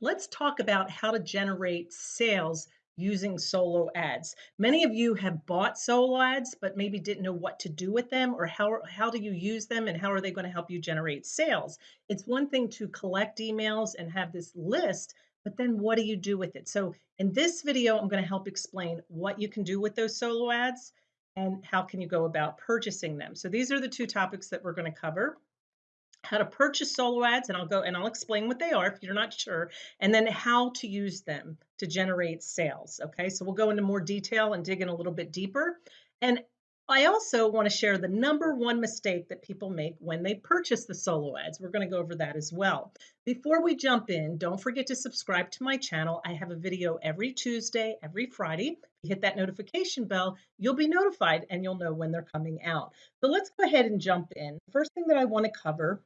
Let's talk about how to generate sales using solo ads. Many of you have bought solo ads, but maybe didn't know what to do with them or how, how do you use them and how are they going to help you generate sales. It's one thing to collect emails and have this list, but then what do you do with it? So in this video, I'm going to help explain what you can do with those solo ads and how can you go about purchasing them. So these are the two topics that we're going to cover how to purchase solo ads and I'll go and I'll explain what they are if you're not sure and then how to use them to generate sales okay? So we'll go into more detail and dig in a little bit deeper and I also want to share the number one mistake that people make when they purchase the solo ads. We're going to go over that as well. Before we jump in, don't forget to subscribe to my channel. I have a video every Tuesday, every Friday. If you hit that notification bell, you'll be notified and you'll know when they're coming out. So let's go ahead and jump in. First thing that I want to cover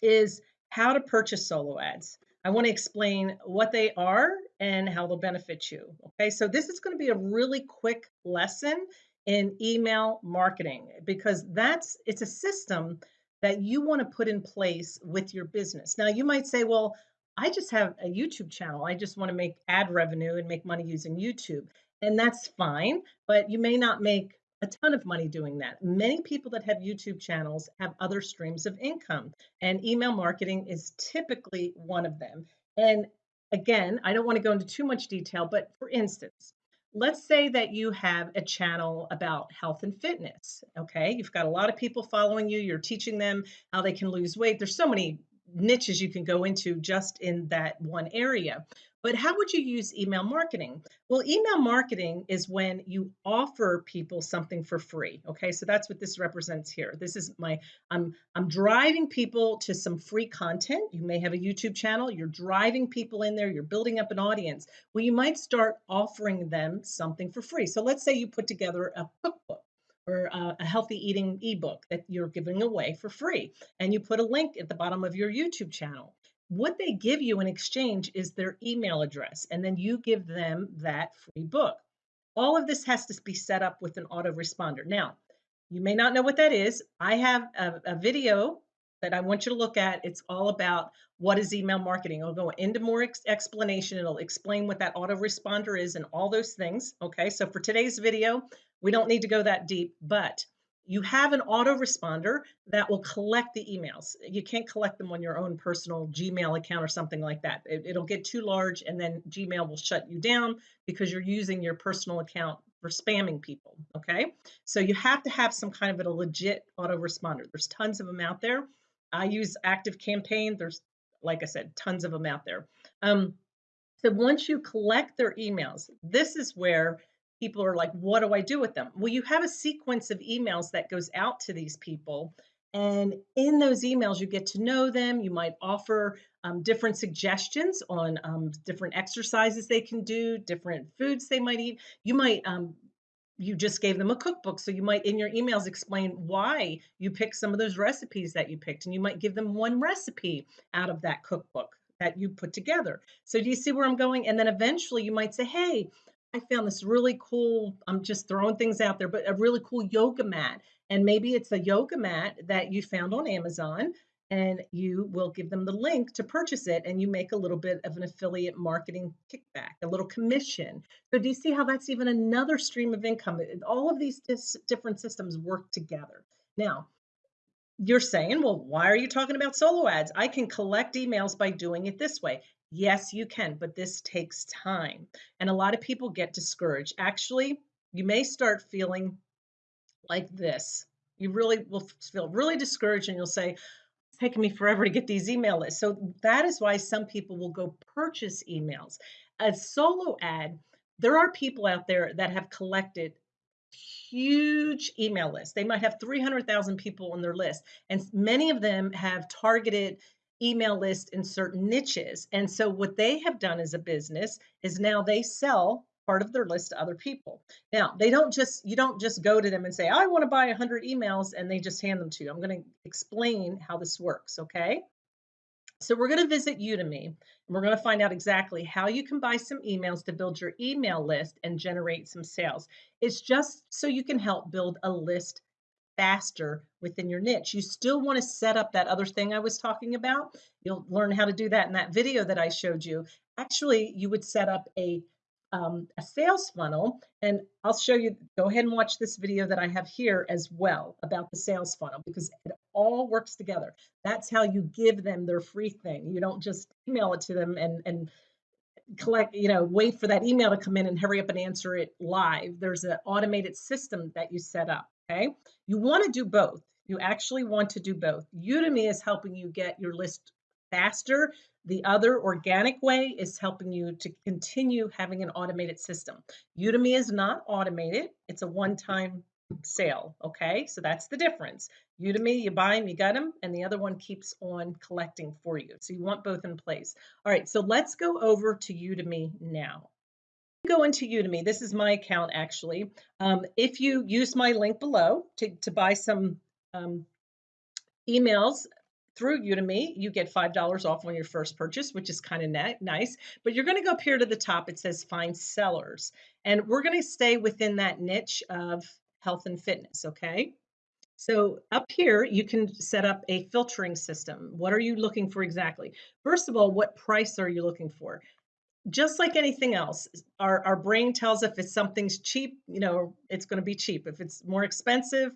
is how to purchase solo ads. I want to explain what they are and how they'll benefit you. Okay, so this is going to be a really quick lesson in email marketing because that's it's a system that you want to put in place with your business. Now you might say, well, I just have a YouTube channel. I just want to make ad revenue and make money using YouTube. And that's fine, but you may not make a ton of money doing that. Many people that have YouTube channels have other streams of income, and email marketing is typically one of them. And again, I don't want to go into too much detail, but for instance, let's say that you have a channel about health and fitness. Okay, you've got a lot of people following you, you're teaching them how they can lose weight. There's so many niches you can go into just in that one area. But how would you use email marketing? Well, email marketing is when you offer people something for free. Okay, so that's what this represents here. This is my I'm I'm driving people to some free content. You may have a YouTube channel, you're driving people in there, you're building up an audience. Well, you might start offering them something for free. So let's say you put together a cookbook or a, uh, a healthy eating ebook that you're giving away for free and you put a link at the bottom of your YouTube channel what they give you in exchange is their email address, and then you give them that free book. All of this has to be set up with an autoresponder. Now, you may not know what that is. I have a, a video that I want you to look at. It's all about what is email marketing. I'll go into more ex explanation. It'll explain what that autoresponder is and all those things. Okay, so for today's video, we don't need to go that deep, but you have an autoresponder that will collect the emails. You can't collect them on your own personal Gmail account or something like that. It, will get too large and then Gmail will shut you down because you're using your personal account for spamming people. Okay. So you have to have some kind of a legit autoresponder. There's tons of them out there. I use Active Campaign. There's, like I said, tons of them out there. Um, so once you collect their emails, this is where people are like, what do I do with them? Well, you have a sequence of emails that goes out to these people. And in those emails, you get to know them. You might offer um, different suggestions on um, different exercises they can do, different foods they might eat. You might um, you just gave them a cookbook. So you might in your emails explain why you picked some of those recipes that you picked. And you might give them one recipe out of that cookbook that you put together. So do you see where I'm going? And then eventually you might say, hey, I found this really cool, I'm just throwing things out there, but a really cool yoga mat. And maybe it's a yoga mat that you found on Amazon and you will give them the link to purchase it and you make a little bit of an affiliate marketing kickback, a little commission. So do you see how that's even another stream of income? All of these different systems work together. Now, you're saying, well, why are you talking about solo ads? I can collect emails by doing it this way. Yes, you can, but this takes time. And a lot of people get discouraged. Actually, you may start feeling like this. You really will feel really discouraged and you'll say, taking me forever to get these email lists. So that is why some people will go purchase emails. A solo ad, there are people out there that have collected huge email lists. They might have 300,000 people on their list, and many of them have targeted email list in certain niches. And so what they have done as a business is now they sell part of their list to other people. Now, they don't just you don't just go to them and say, "I want to buy 100 emails," and they just hand them to you. I'm going to explain how this works, okay? So we're going to visit Udimi and we're going to find out exactly how you can buy some emails to build your email list and generate some sales. It's just so you can help build a list faster within your niche. You still want to set up that other thing I was talking about. You'll learn how to do that in that video that I showed you. Actually, you would set up a um, a sales funnel. And I'll show you, go ahead and watch this video that I have here as well about the sales funnel because it all works together. That's how you give them their free thing. You don't just email it to them and, and collect, you know, wait for that email to come in and hurry up and answer it live. There's an automated system that you set up. Okay. You want to do both. You actually want to do both. Udimi is helping you get your list faster the other organic way is helping you to continue having an automated system. Udimi is not automated. It's a one-time sale, okay? So that's the difference. Udimi, you buy them, you got them, and the other one keeps on collecting for you. So you want both in place. All right, so let's go over to Udimi now. Go into Udimi. This is my account actually. Um, if you use my link below to, to buy some um, emails through Udimi, you get $5 off on your first purchase, which is kind of nice. But you're going to go up here to the top. It says find sellers. And we're going to stay within that niche of health and fitness, okay? So up here, you can set up a filtering system. What are you looking for exactly? First of all, what price are you looking for? Just like anything else, our, our brain tells if it's something's cheap, you know, it's going to be cheap. If it's more expensive,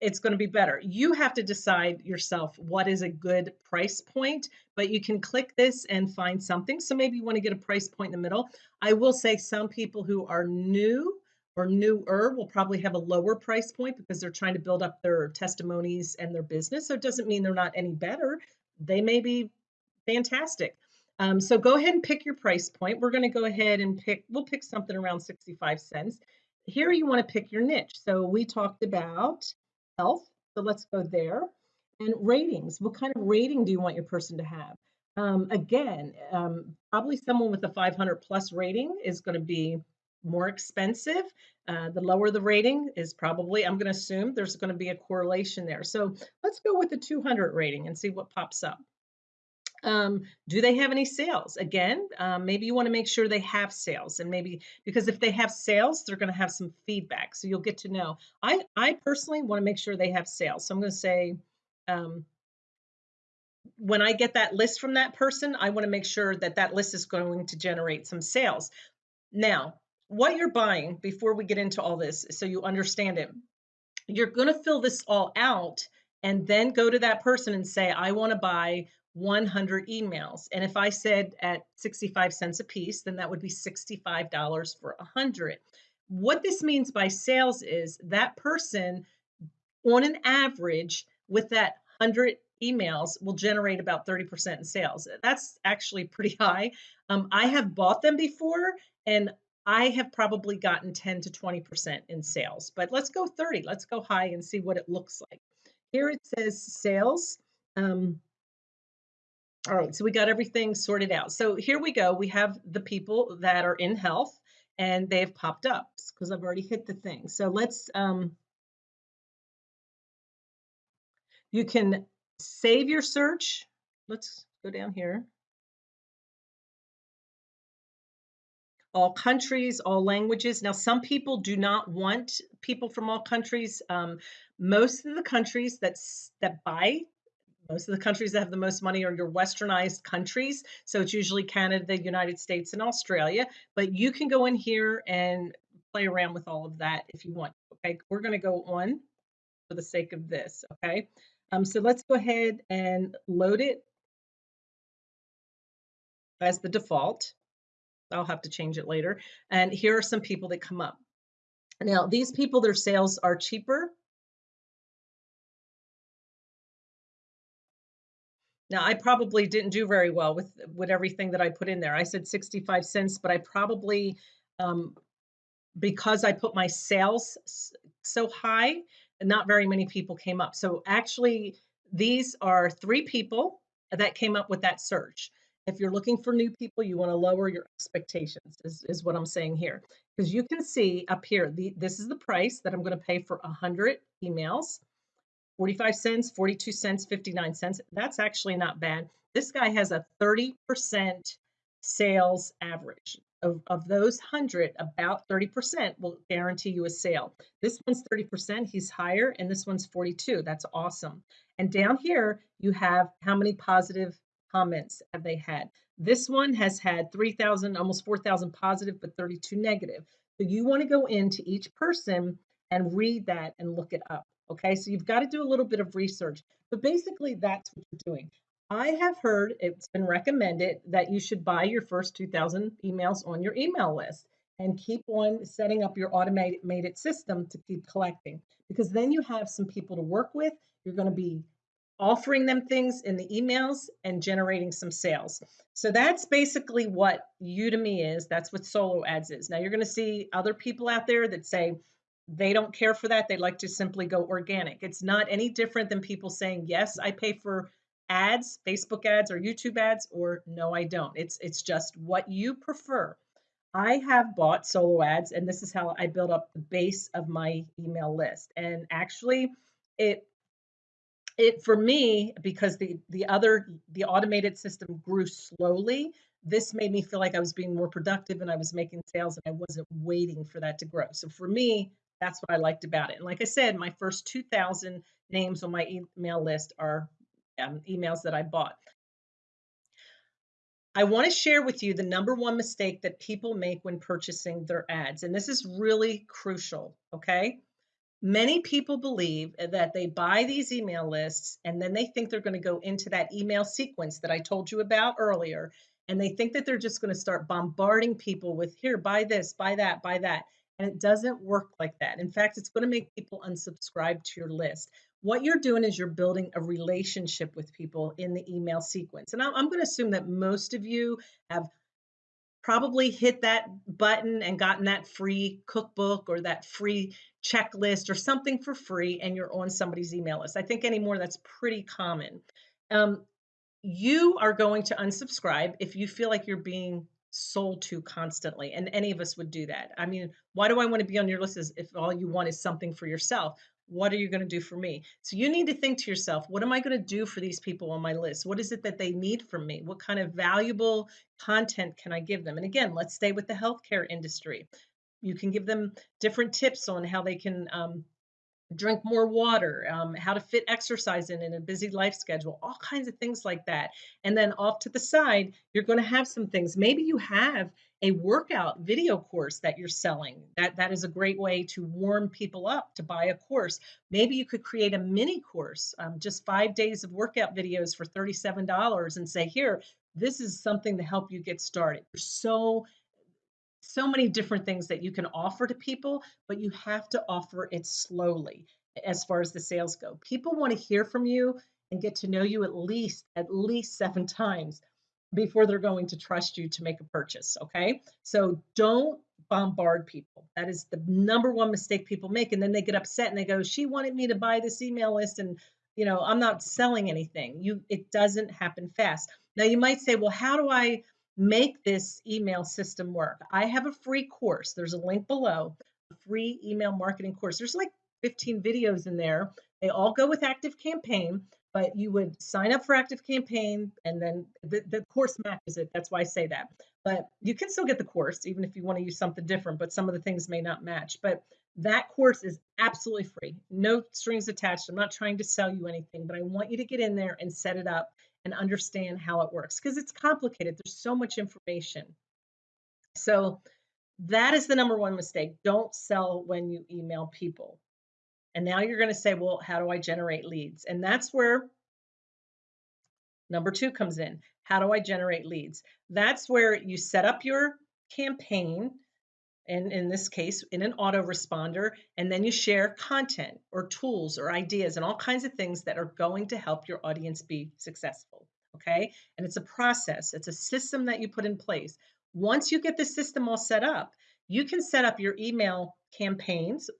it's going to be better. You have to decide yourself what is a good price point, but you can click this and find something. So maybe you want to get a price point in the middle. I will say some people who are new or newer will probably have a lower price point because they're trying to build up their testimonies and their business. So it doesn't mean they're not any better. They may be fantastic. Um, so go ahead and pick your price point. We're going to go ahead and pick, we'll pick something around 65 cents. Here you want to pick your niche. So we talked about health. So let's go there. And ratings. What kind of rating do you want your person to have? Um, again, um, probably someone with a 500 plus rating is going to be more expensive. Uh, the lower the rating is probably, I'm going to assume there's going to be a correlation there. So let's go with the 200 rating and see what pops up. Um, do they have any sales? Again, um, maybe you want to make sure they have sales, and maybe because if they have sales, they're going to have some feedback, so you'll get to know. I I personally want to make sure they have sales, so I'm going to say. Um, when I get that list from that person, I want to make sure that that list is going to generate some sales. Now, what you're buying before we get into all this, so you understand it, you're going to fill this all out and then go to that person and say, I want to buy 100 emails. And if I said at 65 cents a piece, then that would be $65 for 100. What this means by sales is that person, on an average, with that 100 emails, will generate about 30% in sales. That's actually pretty high. Um, I have bought them before, and I have probably gotten 10 to 20% in sales, but let's go 30. Let's go high and see what it looks like. Here it says sales. Um, all right, so we got everything sorted out. So here we go. We have the people that are in health and they've popped up because I've already hit the thing. So let's, um, you can save your search. Let's go down here. all countries, all languages. Now, some people do not want people from all countries. Um, most of the countries that that buy most of the countries that have the most money are your westernized countries. So it's usually Canada, the United States, and Australia. But you can go in here and play around with all of that if you want. Okay, we're going to go on for the sake of this. Okay, um, so let's go ahead and load it as the default. I'll have to change it later. And here are some people that come up. Now, these people, their sales are cheaper Now, I probably didn't do very well with with everything that I put in there. I said 65 cents, but I probably um, because I put my sales so high, not very many people came up. So actually, these are three people that came up with that search. If you're looking for new people, you want to lower your expectations, is, is what I'm saying here. Because you can see up here, the, this is the price that I'm going to pay for 100 emails. 45 cents, 42 cents, 59 cents. That's actually not bad. This guy has a 30% sales average. of, of those 100, about 30% will guarantee you a sale. This one's 30%, he's higher, and this one's 42. That's awesome. And down here, you have how many positive comments have they had. This one has had 3,000, almost 4,000 positive, but 32 negative. So you want to go into each person and read that and look it up. Okay, so you've got to do a little bit of research, but basically that's what you're doing. I have heard it's been recommended that you should buy your first 2,000 emails on your email list and keep on setting up your automated made it system to keep collecting because then you have some people to work with. You're going to be offering them things in the emails and generating some sales. So that's basically what Udimi is. That's what solo ads is. Now you're going to see other people out there that say they don't care for that. They like to simply go organic. It's not any different than people saying, "Yes, I pay for ads, Facebook ads or YouTube ads," or "No, I don't." It's it's just what you prefer. I have bought solo ads and this is how I build up the base of my email list. And actually it it for me because the the other the automated system grew slowly this made me feel like i was being more productive and i was making sales and i wasn't waiting for that to grow so for me that's what i liked about it and like i said my first 2000 names on my email list are um, emails that i bought I want to share with you the number one mistake that people make when purchasing their ads. And this is really crucial, okay? Many people believe that they buy these email lists and then they think they're going to go into that email sequence that I told you about earlier. And they think that they're just going to start bombarding people with here, buy this, buy that, buy that. And it doesn't work like that. In fact, it's going to make people unsubscribe to your list. What you're doing is you're building a relationship with people in the email sequence. And I'm going to assume that most of you have probably hit that button and gotten that free cookbook or that free checklist or something for free and you're on somebody's email list. I think anymore that's pretty common. Um, you are going to unsubscribe if you feel like you're being sold to constantly and any of us would do that. I mean why do i want to be on your list Is if all you want is something for yourself? What are you going to do for me? So you need to think to yourself what am i going to do for these people on my list? What is it that they need from me? What kind of valuable content can i give them? And again let's stay with the healthcare industry. You can give them different tips on how they can um, drink more water, um, how to fit exercise in in a busy life schedule, all kinds of things like that. And then off to the side, you're going to have some things. Maybe you have a workout video course that you're selling. That that is a great way to warm people up to buy a course. Maybe you could create a mini course, um, just five days of workout videos for $37 and say, here, this is something to help you get started. There's so so many different things that you can offer to people, but you have to offer it slowly as far as the sales go. People want to hear from you and get to know you at least at least 7 times before they're going to trust you to make a purchase, okay? So don't bombard people. That is the number one mistake people make and then they get upset and they go, "She wanted me to buy this email list and you know, I'm not selling anything." You it doesn't happen fast. Now you might say, "Well, how do I make this email system work. I have a free course. There's a link below, a free email marketing course. There's like 15 videos in there. They all go with Active Campaign, but you would sign up for Active Campaign and then the, the course matches it. That's why I say that. But you can still get the course, even if you want to use something different, but some of the things may not match. But that course is absolutely free, no strings attached. I'm not trying to sell you anything, but I want you to get in there and set it up and understand how it works because it's complicated. There's so much information. So that is the number one mistake. Don't sell when you email people. And now you're going to say, well, how do I generate leads? And that's where number two comes in. How do I generate leads? That's where you set up your campaign and in this case in an autoresponder and then you share content or tools or ideas and all kinds of things that are going to help your audience be successful okay? And it's a process. It's a system that you put in place. Once you get the system all set up you can set up your email campaigns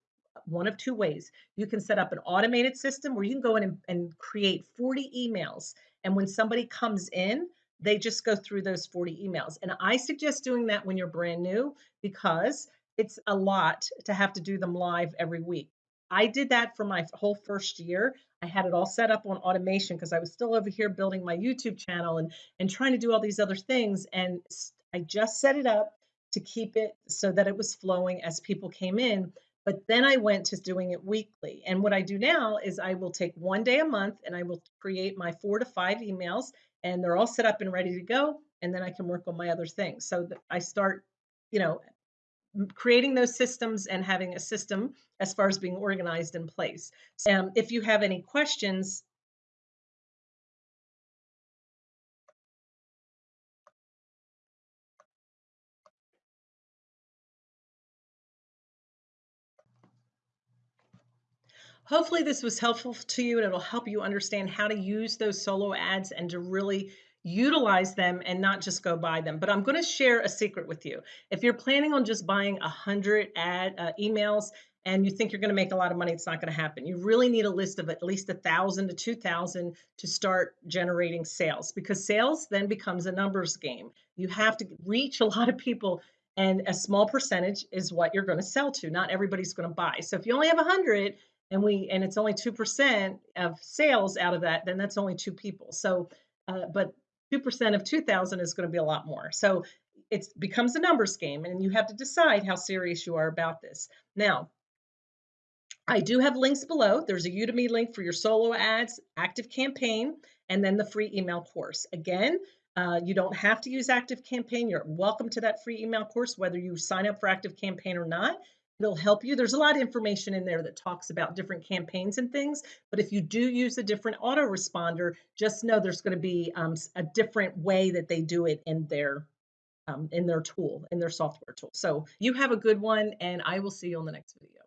one of two ways. You can set up an automated system where you can go in and, and create 40 emails. And when somebody comes in they just go through those 40 emails. And I suggest doing that when you're brand new because it's a lot to have to do them live every week. I did that for my whole first year. I had it all set up on automation because I was still over here building my YouTube channel and and trying to do all these other things and I just set it up to keep it so that it was flowing as people came in. But then I went to doing it weekly. And what I do now is I will take one day a month and I will create my four to five emails, and they're all set up and ready to go. And then I can work on my other things. So I start, you know, creating those systems and having a system as far as being organized in place. Um, if you have any questions, Hopefully this was helpful to you and it'll help you understand how to use those solo ads and to really utilize them and not just go buy them. But I'm going to share a secret with you. If you're planning on just buying a hundred ad uh, emails and you think you're going to make a lot of money, it's not going to happen. You really need a list of at least a thousand to two thousand to start generating sales because sales then becomes a numbers game. You have to reach a lot of people and a small percentage is what you're going to sell to. Not everybody's going to buy. So if you only have a hundred and we and it's only 2% of sales out of that then that's only two people so uh, but 2% of 2000 is going to be a lot more so it becomes a numbers game and you have to decide how serious you are about this now I do have links below. There's a Udimi link for your solo ads, active campaign, and then the free email course. Again, uh, you don't have to use Active Campaign. You're welcome to that free email course, whether you sign up for Active Campaign or not. It'll help you. There's a lot of information in there that talks about different campaigns and things. But if you do use a different autoresponder, just know there's going to be um, a different way that they do it in their um, in their tool, in their software tool. So you have a good one, and I will see you on the next video.